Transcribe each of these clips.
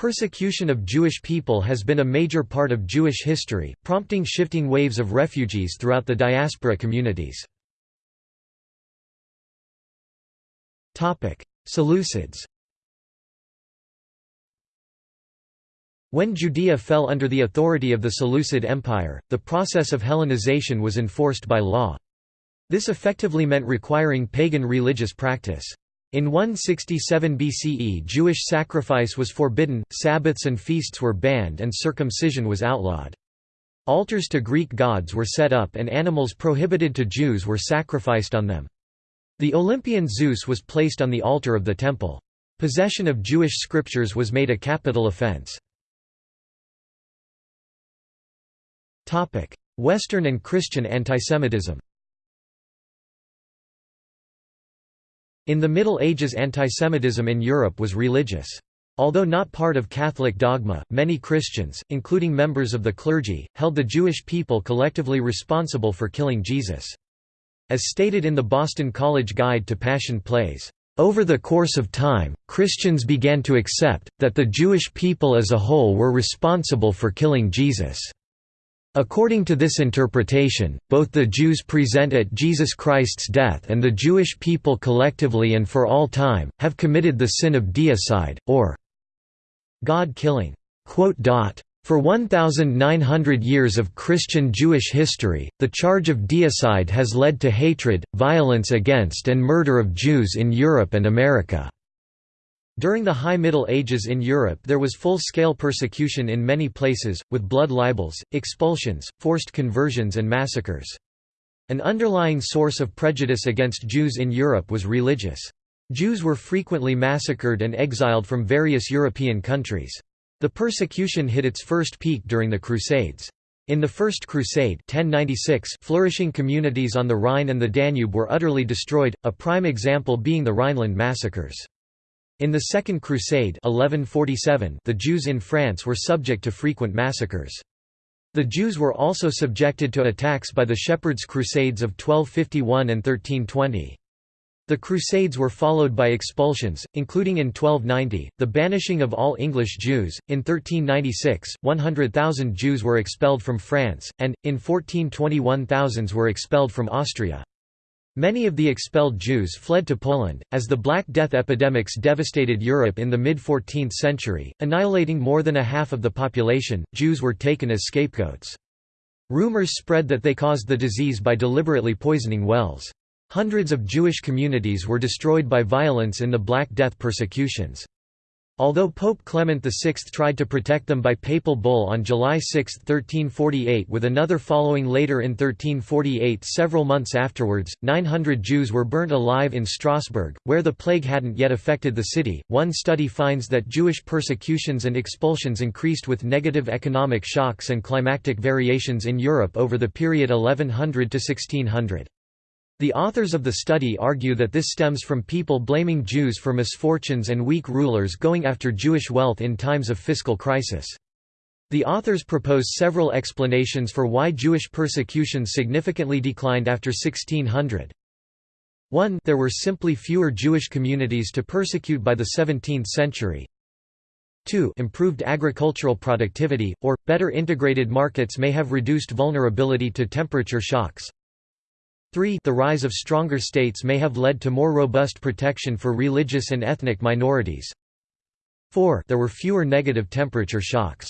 Persecution of Jewish people has been a major part of Jewish history, prompting shifting waves of refugees throughout the diaspora communities. Seleucids When Judea fell under the authority of the Seleucid Empire, the process of Hellenization was enforced by law. This effectively meant requiring pagan religious practice. In 167 BCE Jewish sacrifice was forbidden, Sabbaths and feasts were banned and circumcision was outlawed. Altars to Greek gods were set up and animals prohibited to Jews were sacrificed on them. The Olympian Zeus was placed on the altar of the temple. Possession of Jewish scriptures was made a capital offense. Western and Christian antisemitism In the Middle Ages antisemitism in Europe was religious. Although not part of Catholic dogma, many Christians, including members of the clergy, held the Jewish people collectively responsible for killing Jesus. As stated in the Boston College Guide to Passion Plays, over the course of time, Christians began to accept, that the Jewish people as a whole were responsible for killing Jesus. According to this interpretation, both the Jews present at Jesus Christ's death and the Jewish people collectively and for all time, have committed the sin of deicide, or God-killing. For 1,900 years of Christian Jewish history, the charge of deicide has led to hatred, violence against and murder of Jews in Europe and America. During the High Middle Ages in Europe there was full-scale persecution in many places, with blood libels, expulsions, forced conversions and massacres. An underlying source of prejudice against Jews in Europe was religious. Jews were frequently massacred and exiled from various European countries. The persecution hit its first peak during the Crusades. In the First Crusade 1096, flourishing communities on the Rhine and the Danube were utterly destroyed, a prime example being the Rhineland massacres. In the Second Crusade 1147, the Jews in France were subject to frequent massacres. The Jews were also subjected to attacks by the Shepherds' Crusades of 1251 and 1320. The Crusades were followed by expulsions, including in 1290, the banishing of all English Jews, in 1396, 100,000 Jews were expelled from France, and, in 1421 thousands were expelled from Austria. Many of the expelled Jews fled to Poland, as the Black Death epidemics devastated Europe in the mid-14th century, annihilating more than a half of the population. Jews were taken as scapegoats. Rumors spread that they caused the disease by deliberately poisoning wells. Hundreds of Jewish communities were destroyed by violence in the Black Death persecutions. Although Pope Clement VI tried to protect them by papal bull on July 6, 1348 with another following later in 1348 several months afterwards, 900 Jews were burnt alive in Strasbourg, where the plague hadn't yet affected the city. One study finds that Jewish persecutions and expulsions increased with negative economic shocks and climatic variations in Europe over the period 1100 to 1600. The authors of the study argue that this stems from people blaming Jews for misfortunes and weak rulers going after Jewish wealth in times of fiscal crisis. The authors propose several explanations for why Jewish persecution significantly declined after 1600. 1 There were simply fewer Jewish communities to persecute by the 17th century. 2 Improved agricultural productivity, or, better integrated markets may have reduced vulnerability to temperature shocks. 3 The rise of stronger states may have led to more robust protection for religious and ethnic minorities. 4 There were fewer negative temperature shocks.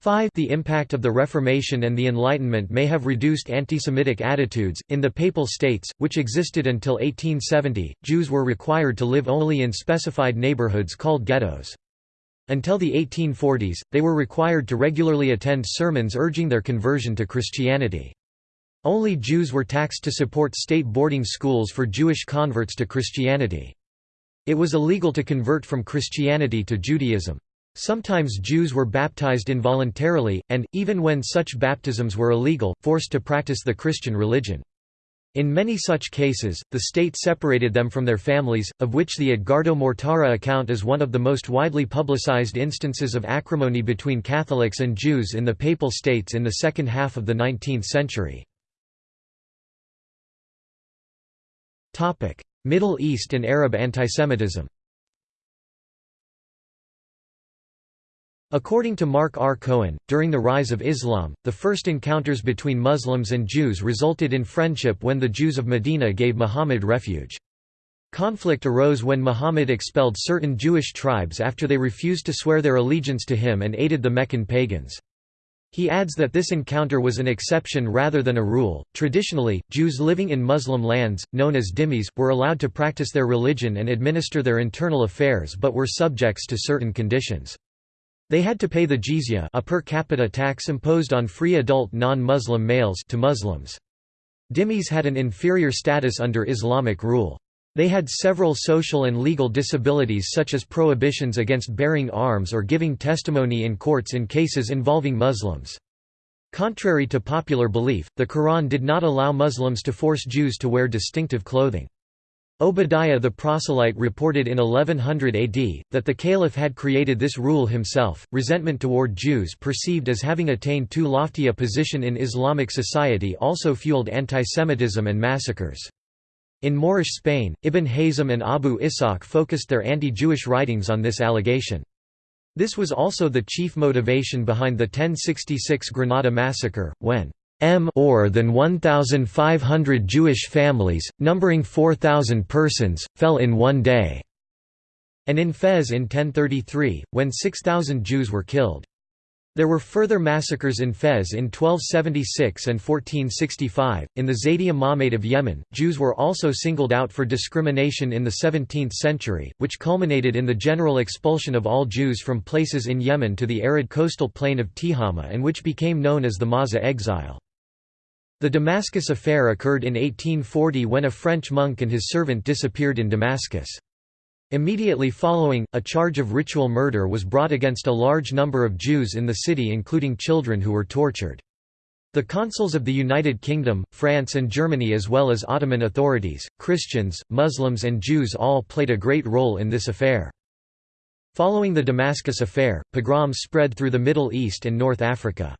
5 The impact of the Reformation and the Enlightenment may have reduced anti-Semitic attitudes. In the Papal States, which existed until 1870, Jews were required to live only in specified neighborhoods called ghettos. Until the 1840s, they were required to regularly attend sermons urging their conversion to Christianity. Only Jews were taxed to support state boarding schools for Jewish converts to Christianity. It was illegal to convert from Christianity to Judaism. Sometimes Jews were baptized involuntarily, and, even when such baptisms were illegal, forced to practice the Christian religion. In many such cases, the state separated them from their families, of which the Edgardo Mortara account is one of the most widely publicized instances of acrimony between Catholics and Jews in the Papal States in the second half of the 19th century. Middle East and Arab antisemitism According to Mark R. Cohen, during the rise of Islam, the first encounters between Muslims and Jews resulted in friendship when the Jews of Medina gave Muhammad refuge. Conflict arose when Muhammad expelled certain Jewish tribes after they refused to swear their allegiance to him and aided the Meccan pagans. He adds that this encounter was an exception rather than a rule. Traditionally, Jews living in Muslim lands, known as dhimmis, were allowed to practice their religion and administer their internal affairs but were subjects to certain conditions. They had to pay the jizya a per capita tax imposed on free adult non-Muslim males to Muslims. Dhimmis had an inferior status under Islamic rule. They had several social and legal disabilities such as prohibitions against bearing arms or giving testimony in courts in cases involving Muslims. Contrary to popular belief, the Quran did not allow Muslims to force Jews to wear distinctive clothing. Obadiah the proselyte reported in 1100 AD, that the caliph had created this rule himself. Resentment toward Jews perceived as having attained too lofty a position in Islamic society also fueled antisemitism and massacres. In Moorish Spain, Ibn Hazm and Abu Ishaq focused their anti-Jewish writings on this allegation. This was also the chief motivation behind the 1066 Granada massacre, when m or than 1,500 Jewish families, numbering 4,000 persons, fell in one day, and in Fez in 1033, when 6,000 Jews were killed. There were further massacres in Fez in 1276 and 1465. In the Zaidi Imamate of Yemen, Jews were also singled out for discrimination in the 17th century, which culminated in the general expulsion of all Jews from places in Yemen to the arid coastal plain of Tihama and which became known as the Mawza exile. The Damascus affair occurred in 1840 when a French monk and his servant disappeared in Damascus. Immediately following, a charge of ritual murder was brought against a large number of Jews in the city including children who were tortured. The consuls of the United Kingdom, France and Germany as well as Ottoman authorities, Christians, Muslims and Jews all played a great role in this affair. Following the Damascus affair, pogroms spread through the Middle East and North Africa.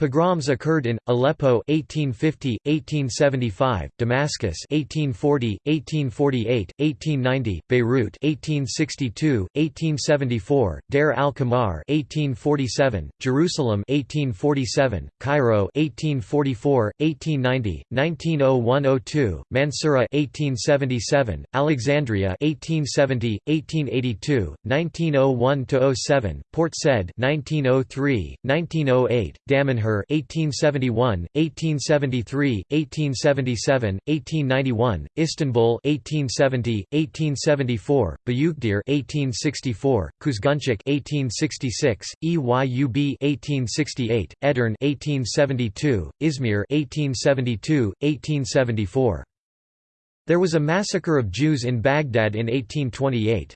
Pogroms occurred in Aleppo 1850, 1875, Damascus 1840, 1848, 1890, Beirut 1862, 1874, Deir al-Qamar 1847, Jerusalem 1847, Cairo 1844, 1890, 1901-02, Mansoura 1877, Alexandria 1870, 1882, 1901-07, Port Said 1903, 1908, Damanhur 1871, 1873, 1877, 1891, Istanbul 1870, 1874, Büyükdere 1864, Kuzguncuk 1866, EYUB 1868, Edirne 1872, Izmir 1872, 1874. There was a massacre of Jews in Baghdad in 1828.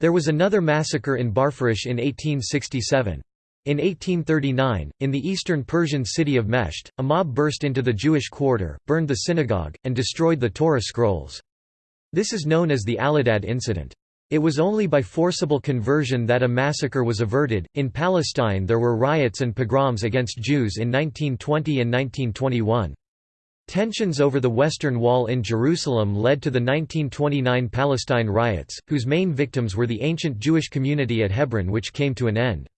There was another massacre in Barfurush in 1867. In 1839, in the eastern Persian city of Meshed, a mob burst into the Jewish quarter, burned the synagogue, and destroyed the Torah scrolls. This is known as the Allahdad incident. It was only by forcible conversion that a massacre was averted. In Palestine, there were riots and pogroms against Jews in 1920 and 1921. Tensions over the Western Wall in Jerusalem led to the 1929 Palestine riots, whose main victims were the ancient Jewish community at Hebron, which came to an end.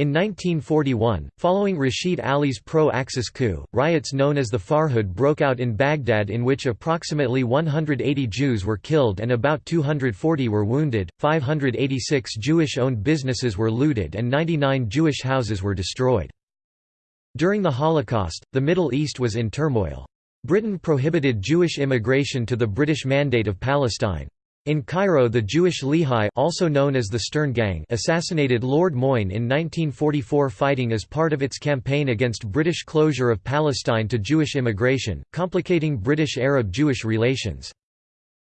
In 1941, following Rashid Ali's pro-Axis coup, riots known as the Farhud broke out in Baghdad in which approximately 180 Jews were killed and about 240 were wounded, 586 Jewish-owned businesses were looted and 99 Jewish houses were destroyed. During the Holocaust, the Middle East was in turmoil. Britain prohibited Jewish immigration to the British Mandate of Palestine. In Cairo the Jewish Lehi also known as the Stern Gang assassinated Lord Moyne in 1944 fighting as part of its campaign against British closure of Palestine to Jewish immigration, complicating British-Arab-Jewish relations.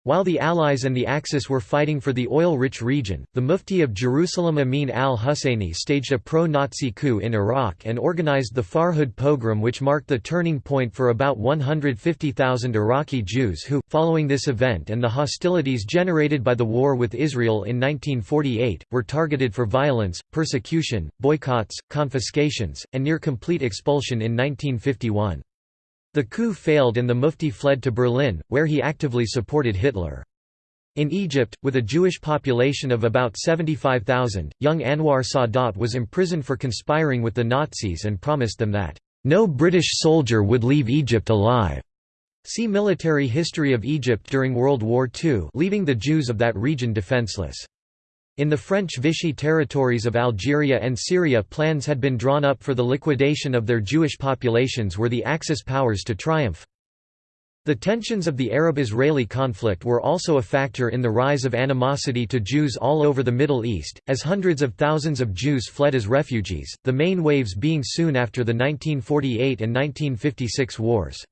While the Allies and the Axis were fighting for the oil-rich region, the Mufti of Jerusalem Amin al-Husseini staged a pro-Nazi coup in Iraq and organized the Farhud pogrom which marked the turning point for about 150,000 Iraqi Jews who, following this event and the hostilities generated by the war with Israel in 1948, were targeted for violence, persecution, boycotts, confiscations, and near-complete expulsion in 1951. The coup failed and the Mufti fled to Berlin, where he actively supported Hitler. In Egypt, with a Jewish population of about 75,000, young Anwar Sadat was imprisoned for conspiring with the Nazis and promised them that, "...no British soldier would leave Egypt alive." See Military history of Egypt during World War II leaving the Jews of that region defenseless. In the French Vichy territories of Algeria and Syria plans had been drawn up for the liquidation of their Jewish populations were the Axis powers to triumph. The tensions of the Arab-Israeli conflict were also a factor in the rise of animosity to Jews all over the Middle East, as hundreds of thousands of Jews fled as refugees, the main waves being soon after the 1948 and 1956 wars.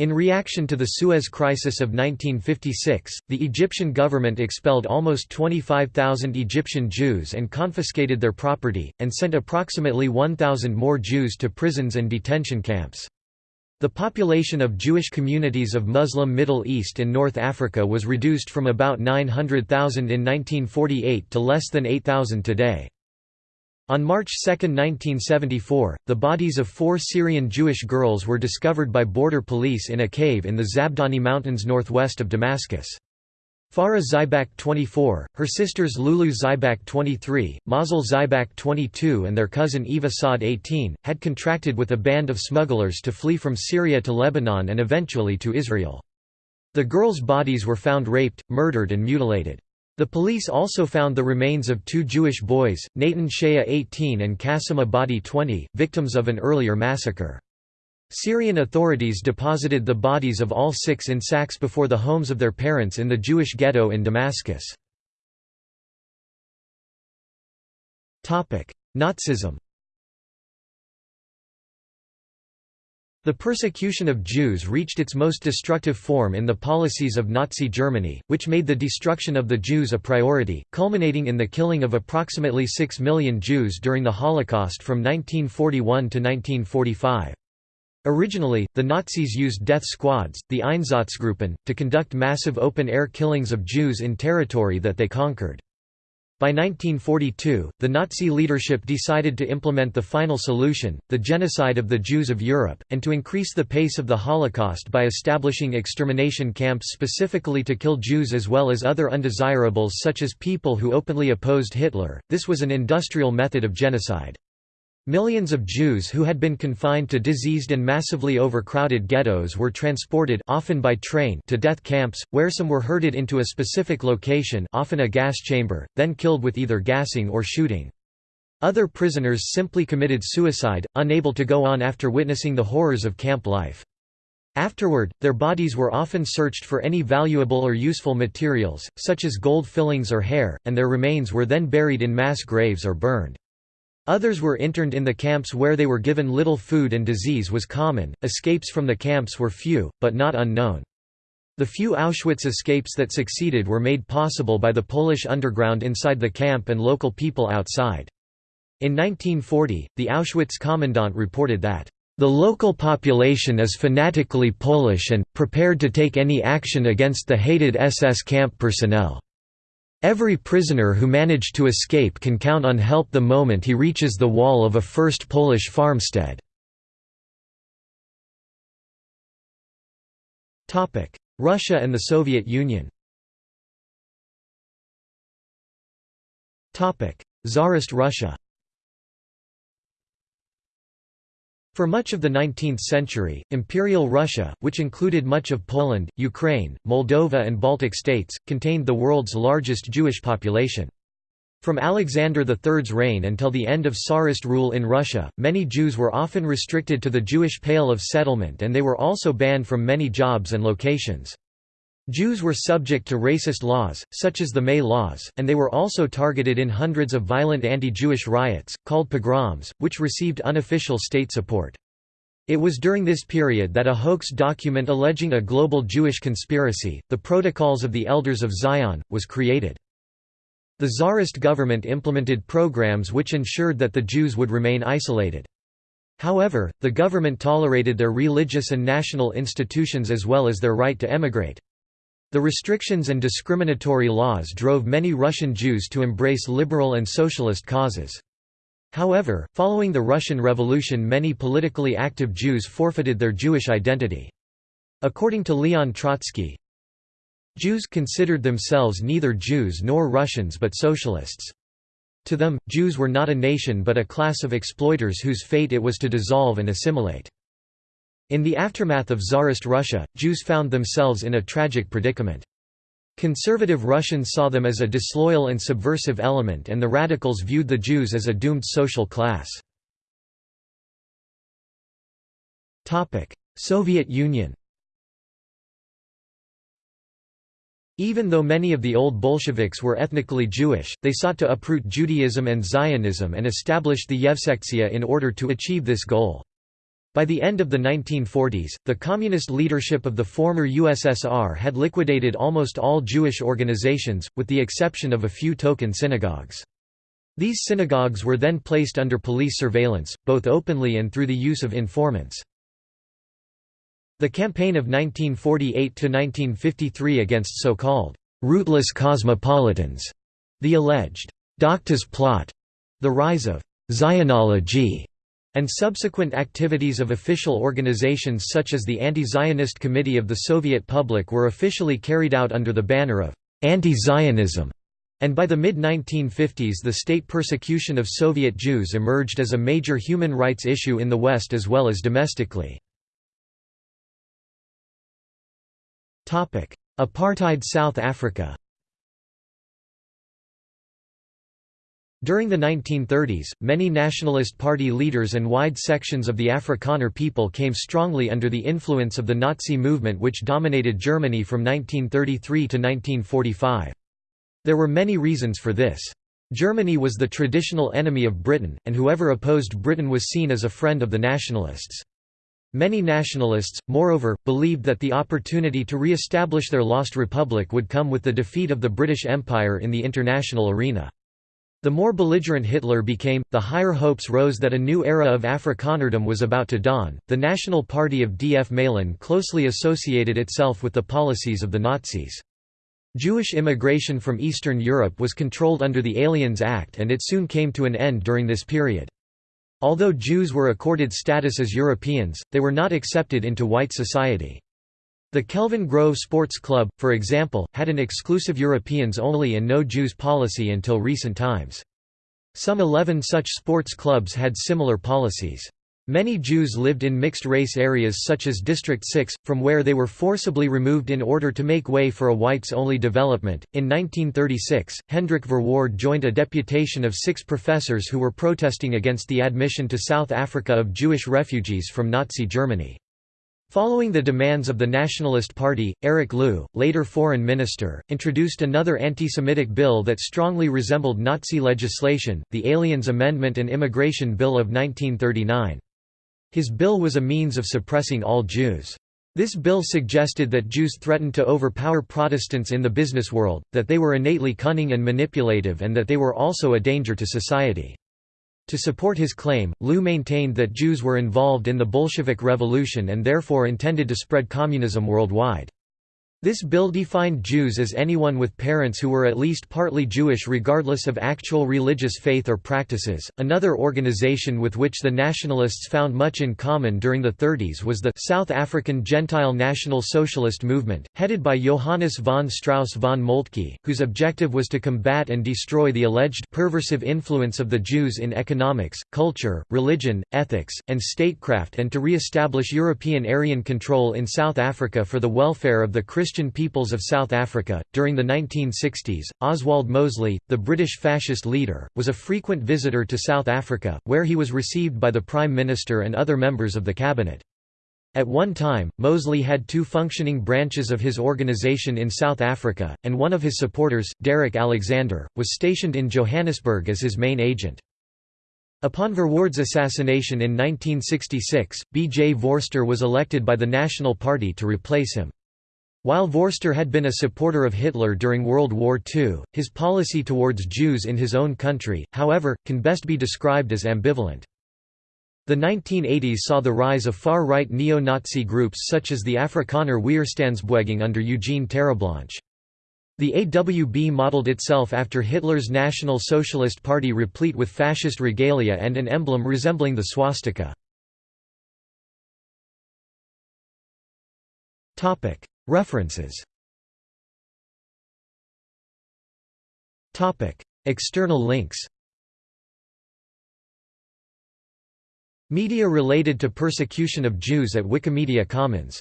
In reaction to the Suez Crisis of 1956, the Egyptian government expelled almost 25,000 Egyptian Jews and confiscated their property, and sent approximately 1,000 more Jews to prisons and detention camps. The population of Jewish communities of Muslim Middle East and North Africa was reduced from about 900,000 in 1948 to less than 8,000 today. On March 2, 1974, the bodies of four Syrian Jewish girls were discovered by border police in a cave in the Zabdani Mountains northwest of Damascus. Farah Zybak 24, her sisters Lulu Zybak 23, Mazel Zybak 22 and their cousin Eva Saad 18, had contracted with a band of smugglers to flee from Syria to Lebanon and eventually to Israel. The girls' bodies were found raped, murdered and mutilated. The police also found the remains of two Jewish boys, Natan Shea 18 and Qasim Abadi 20, victims of an earlier massacre. Syrian authorities deposited the bodies of all six in sacks before the homes of their parents in the Jewish ghetto in Damascus. Nazism The persecution of Jews reached its most destructive form in the policies of Nazi Germany, which made the destruction of the Jews a priority, culminating in the killing of approximately 6 million Jews during the Holocaust from 1941 to 1945. Originally, the Nazis used death squads, the Einsatzgruppen, to conduct massive open-air killings of Jews in territory that they conquered. By 1942, the Nazi leadership decided to implement the final solution, the genocide of the Jews of Europe, and to increase the pace of the Holocaust by establishing extermination camps specifically to kill Jews as well as other undesirables such as people who openly opposed Hitler. This was an industrial method of genocide. Millions of Jews who had been confined to diseased and massively overcrowded ghettos were transported often by train to death camps, where some were herded into a specific location often a gas chamber, then killed with either gassing or shooting. Other prisoners simply committed suicide, unable to go on after witnessing the horrors of camp life. Afterward, their bodies were often searched for any valuable or useful materials, such as gold fillings or hair, and their remains were then buried in mass graves or burned. Others were interned in the camps where they were given little food and disease was common. Escapes from the camps were few, but not unknown. The few Auschwitz escapes that succeeded were made possible by the Polish underground inside the camp and local people outside. In 1940, the Auschwitz commandant reported that, "...the local population is fanatically Polish and, prepared to take any action against the hated SS camp personnel." Every prisoner who managed to escape can count on help the moment he reaches the wall of a first Polish farmstead. Russia and the Soviet Union Tsarist Russia For much of the 19th century, Imperial Russia, which included much of Poland, Ukraine, Moldova and Baltic states, contained the world's largest Jewish population. From Alexander III's reign until the end of Tsarist rule in Russia, many Jews were often restricted to the Jewish Pale of Settlement and they were also banned from many jobs and locations. Jews were subject to racist laws, such as the May Laws, and they were also targeted in hundreds of violent anti-Jewish riots, called pogroms, which received unofficial state support. It was during this period that a hoax document alleging a global Jewish conspiracy, the Protocols of the Elders of Zion, was created. The Tsarist government implemented programs which ensured that the Jews would remain isolated. However, the government tolerated their religious and national institutions as well as their right to emigrate. The restrictions and discriminatory laws drove many Russian Jews to embrace liberal and socialist causes. However, following the Russian Revolution many politically active Jews forfeited their Jewish identity. According to Leon Trotsky, Jews considered themselves neither Jews nor Russians but socialists. To them, Jews were not a nation but a class of exploiters whose fate it was to dissolve and assimilate. In the aftermath of Tsarist Russia, Jews found themselves in a tragic predicament. Conservative Russians saw them as a disloyal and subversive element and the radicals viewed the Jews as a doomed social class. Soviet Union Even though many of the old Bolsheviks were ethnically Jewish, they sought to uproot Judaism and Zionism and established the Yevsektsiya in order to achieve this goal. By the end of the 1940s, the communist leadership of the former USSR had liquidated almost all Jewish organizations, with the exception of a few token synagogues. These synagogues were then placed under police surveillance, both openly and through the use of informants. The campaign of 1948–1953 against so-called «rootless cosmopolitans», the alleged «Doctors' plot», the rise of «Zionology», and subsequent activities of official organizations such as the Anti-Zionist Committee of the Soviet Public were officially carried out under the banner of anti-Zionism, and by the mid-1950s the state persecution of Soviet Jews emerged as a major human rights issue in the West as well as domestically. Apartheid South Africa During the 1930s, many Nationalist Party leaders and wide sections of the Afrikaner people came strongly under the influence of the Nazi movement which dominated Germany from 1933 to 1945. There were many reasons for this. Germany was the traditional enemy of Britain, and whoever opposed Britain was seen as a friend of the nationalists. Many nationalists, moreover, believed that the opportunity to re-establish their lost republic would come with the defeat of the British Empire in the international arena. The more belligerent Hitler became, the higher hopes rose that a new era of Afrikanerdom was about to dawn. The National Party of D. F. Malan closely associated itself with the policies of the Nazis. Jewish immigration from Eastern Europe was controlled under the Aliens Act and it soon came to an end during this period. Although Jews were accorded status as Europeans, they were not accepted into white society. The Kelvin Grove Sports Club, for example, had an exclusive Europeans only and no Jews policy until recent times. Some 11 such sports clubs had similar policies. Many Jews lived in mixed-race areas such as District 6, from where they were forcibly removed in order to make way for a whites-only development. In 1936, Hendrik Verwoerd joined a deputation of six professors who were protesting against the admission to South Africa of Jewish refugees from Nazi Germany. Following the demands of the Nationalist Party, Eric Louw, later foreign minister, introduced another anti-Semitic bill that strongly resembled Nazi legislation, the Aliens Amendment and Immigration Bill of 1939. His bill was a means of suppressing all Jews. This bill suggested that Jews threatened to overpower Protestants in the business world, that they were innately cunning and manipulative and that they were also a danger to society. To support his claim, Louw maintained that Jews were involved in the Bolshevik Revolution and therefore intended to spread communism worldwide. This bill defined Jews as anyone with parents who were at least partly Jewish regardless of actual religious faith or practices. Another organization with which the nationalists found much in common during the 30s was the South African Gentile National Socialist Movement, headed by Johannes von Strauss von Moltke, whose objective was to combat and destroy the alleged perversive influence of the Jews in economics, culture, religion, ethics, and statecraft and to re-establish European Aryan control in South Africa for the welfare of the Christian Christian peoples of South Africa. During the 1960s, Oswald Mosley, the British fascist leader, was a frequent visitor to South Africa, where he was received by the Prime Minister and other members of the cabinet. At one time, Mosley had two functioning branches of his organisation in South Africa, and one of his supporters, Derek Alexander, was stationed in Johannesburg as his main agent. Upon Verwoerd's assassination in 1966, B. J. Vorster was elected by the National Party to replace him. While Vorster had been a supporter of Hitler during World War II, his policy towards Jews in his own country, however, can best be described as ambivalent. The 1980s saw the rise of far-right neo-Nazi groups such as the Afrikaner Weerstandsbeweging under Eugene Terreblanche. The AWB modeled itself after Hitler's National Socialist Party replete with fascist regalia and an emblem resembling the swastika. References. External links. Media related to persecution of Jews at Wikimedia Commons.